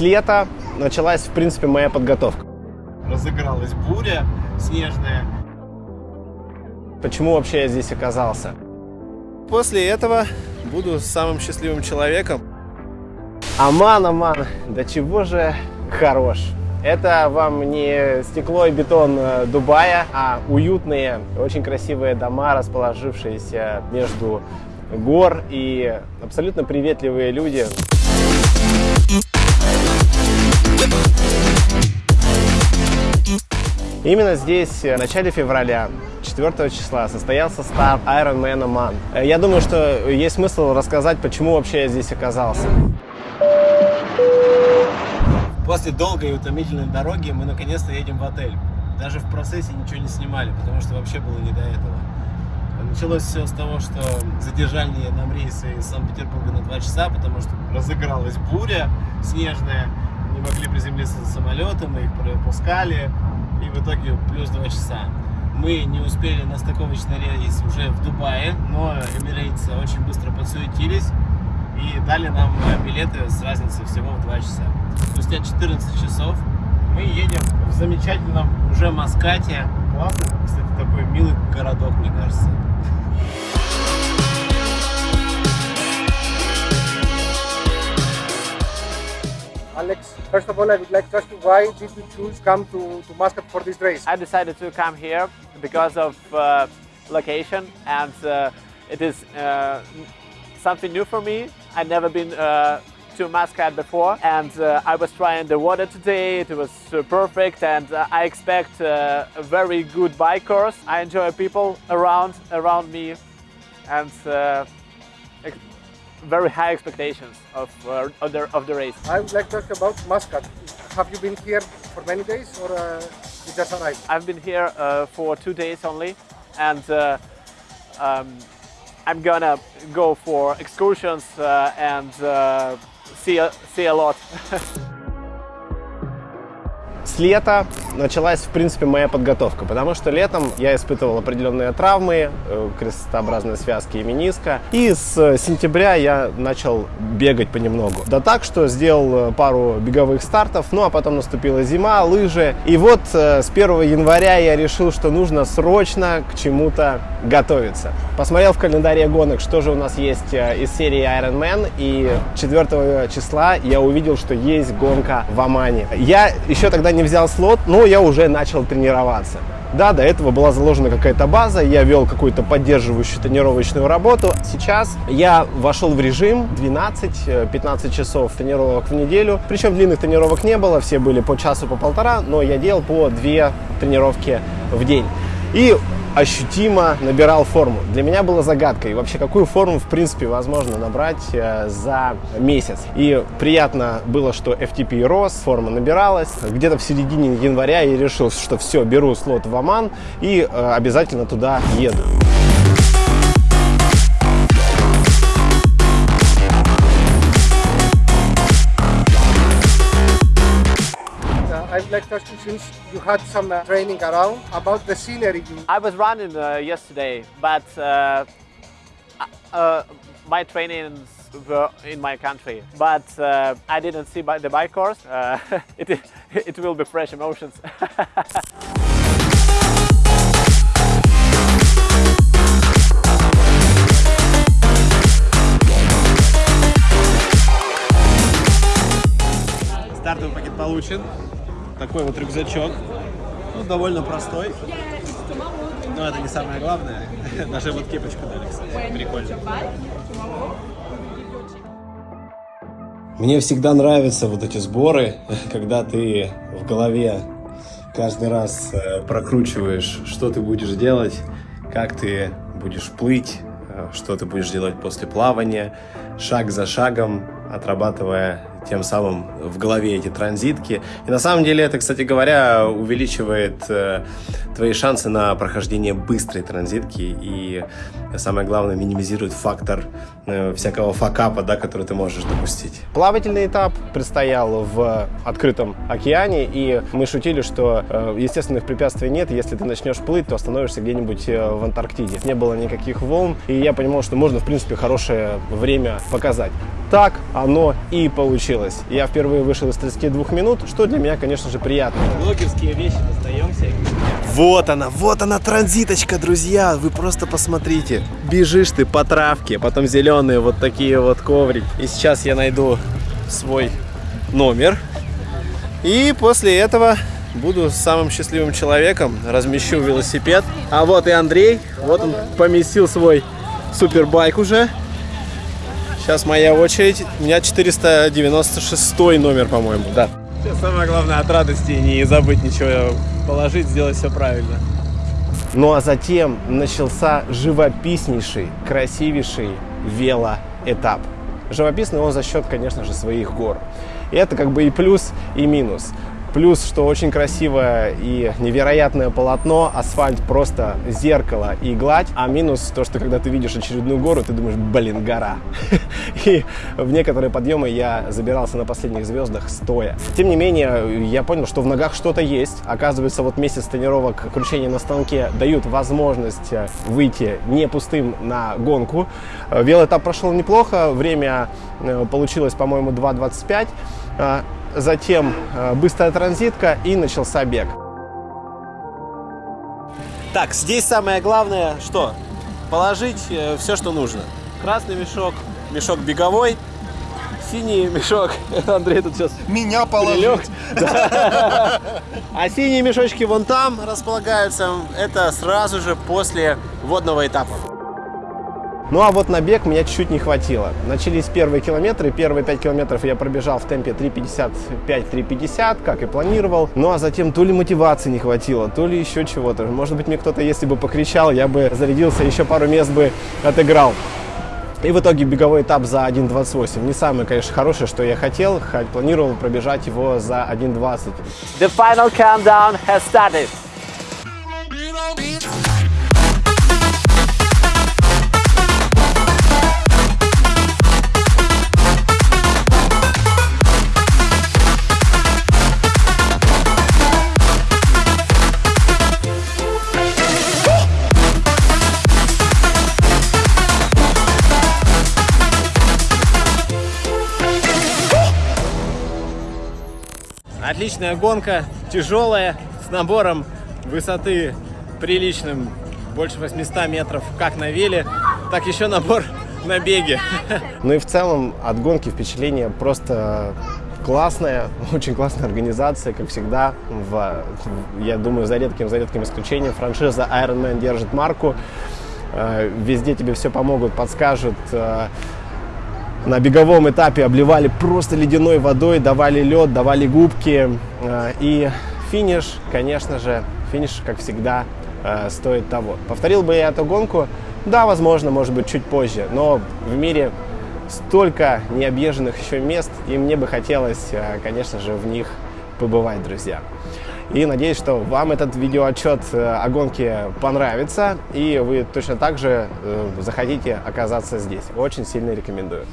С лета началась, в принципе, моя подготовка. Разыгралась буря снежная. Почему вообще я здесь оказался? После этого буду самым счастливым человеком. Аман, Аман, да чего же хорош. Это вам не стекло и бетон э, Дубая, а уютные, очень красивые дома, расположившиеся между гор и абсолютно приветливые люди. Именно здесь, в начале февраля, 4 числа, состоялся старт Ironman Oman. Я думаю, что есть смысл рассказать, почему вообще я здесь оказался. После долгой и утомительной дороги мы наконец-то едем в отель. Даже в процессе ничего не снимали, потому что вообще было не до этого. Началось все с того, что задержали нам рейсы из Санкт-Петербурга на 2 часа, потому что разыгралась буря снежная, не могли приземлиться за самолетом, мы их пропускали, и в итоге плюс 2 часа. Мы не успели на стыковочный рейс уже в Дубае, но эмирейтсы очень быстро подсуетились и дали нам билеты с разницей всего в 2 часа. Спустя 14 часов мы едем в замечательном уже Маскате. Классный, кстати, такой милый городок, мне кажется. Alex, first of all, I would like to ask you why did you choose come to, to Muscat for this race? I decided to come here because of uh, location and uh, it is uh, something new for me. I've never been uh, to Muscat before and uh, I was trying the water today. It was uh, perfect and I expect a very good bike course. I enjoy people around around me and very high expectations of, uh, of, the, of the race. I would like to ask about Muscat. Have you been here for many days or uh, you just arrived? I've been here uh, for two days only and uh, um, I'm gonna go for excursions uh, and uh, see, a, see a lot. С лета началась, в принципе, моя подготовка, потому что летом я испытывал определенные травмы, э, крестообразные связки и мениска, и с сентября я начал бегать понемногу. Да так, что сделал э, пару беговых стартов, ну а потом наступила зима, лыжи, и вот э, с 1 января я решил, что нужно срочно к чему-то готовиться. Посмотрел в календаре гонок, что же у нас есть из серии Ironman, и 4 числа я увидел, что есть гонка в Омане. Я еще тогда не взял слот, но я уже начал тренироваться. Да, до этого была заложена какая-то база, я вел какую-то поддерживающую тренировочную работу. Сейчас я вошел в режим 12-15 часов тренировок в неделю. Причем длинных тренировок не было, все были по часу, по полтора, но я делал по две тренировки в день. И ощутимо набирал форму. Для меня было загадкой, вообще какую форму в принципе возможно набрать э, за месяц. И приятно было, что FTP рос, форма набиралась. Где-то в середине января я решил, что все, беру слот в Оман и э, обязательно туда еду. I would like to ask you, since you had some uh, training around, about the scenery. I was running uh, yesterday, but uh, uh my trainings were in my country. But uh, I didn't see the bike course. Uh, it, it will be fresh emotions. Стартовый пакет получен. Такой вот рюкзачок. Ну, довольно простой. Но это не самое главное. Даже вот кепочку дали, кстати. Прикольно. Мне всегда нравятся вот эти сборы, когда ты в голове каждый раз э, прокручиваешь, что ты будешь делать, как ты будешь плыть, э, что ты будешь делать после плавания, шаг за шагом, отрабатывая тем самым в голове эти транзитки. И на самом деле это, кстати говоря, увеличивает э, твои шансы на прохождение быстрой транзитки и, самое главное, минимизирует фактор э, всякого факапа, да, который ты можешь допустить. Плавательный этап предстоял в открытом океане, и мы шутили, что э, естественных препятствий нет, если ты начнешь плыть, то остановишься где-нибудь э, в Антарктиде. Не было никаких волн, и я понимал, что можно, в принципе, хорошее время показать. Так оно и получилось получилось. Я впервые вышел из 32 минут, что для меня, конечно же, приятно. Блогерские вещи достаемся. Вот она, вот она транзиточка, друзья. Вы просто посмотрите. Бежишь ты по травке, потом зеленые вот такие вот коврики. И сейчас я найду свой номер. И после этого буду самым счастливым человеком, размещу велосипед. А вот и Андрей, вот он поместил свой супербайк уже. Сейчас моя очередь. У меня 496 номер, по-моему, да. Сейчас самое главное от радости не забыть ничего положить, сделать все правильно. Ну а затем начался живописнейший, красивейший велоэтап. Живописный он за счет, конечно же, своих гор. И это как бы и плюс, и минус. Плюс, что очень красивое и невероятное полотно, асфальт просто зеркало и гладь. А минус то, что когда ты видишь очередную гору, ты думаешь, блин, гора. И в некоторые подъемы я забирался на последних звездах стоя. Тем не менее, я понял, что в ногах что-то есть. Оказывается, вот месяц тренировок кручения на станке дают возможность э, выйти не пустым на гонку. Э, Велоэтап прошел неплохо, время э, получилось, по-моему, 2.25 затем э, быстрая транзитка и начался бег. Так, здесь самое главное, что? Положить э, все, что нужно. Красный мешок, мешок беговой, синий мешок. Андрей тут сейчас Меня положить. Да. А синие мешочки вон там располагаются. Это сразу же после водного этапа. Ну а вот на бег меня чуть-чуть не хватило. Начались первые километры. Первые 5 километров я пробежал в темпе 3.55-3.50, как и планировал. Ну а затем то ли мотивации не хватило, то ли еще чего-то. Может быть, мне кто-то, если бы покричал, я бы зарядился, еще пару мест бы отыграл. И в итоге беговой этап за 1.28. Не самое, конечно, хорошее, что я хотел. Хоть планировал пробежать его за 1.20. The final countdown has started. Отличная гонка, тяжелая, с набором высоты приличным, больше 800 метров, как на веле, так еще набор на беге. Ну и в целом от гонки впечатление просто классная, очень классная организация, как всегда. В, я думаю, за редким, за редким исключением франшиза Ironman держит марку. Э, Везде тебе все помогут, подскажут. На беговом этапе обливали просто ледяной водой, давали лед, давали губки. Э, И финиш, конечно же, финиш, как всегда, э, стоит того. Повторил бы я эту гонку? Да, возможно, может быть, чуть позже. Но в мире столько необъезженных еще мест, и мне бы хотелось, э, конечно же, в них побывать, друзья. И надеюсь, что вам этот видеоотчет э, о гонке понравится, и вы точно так же э, захотите оказаться здесь. Очень сильно рекомендую.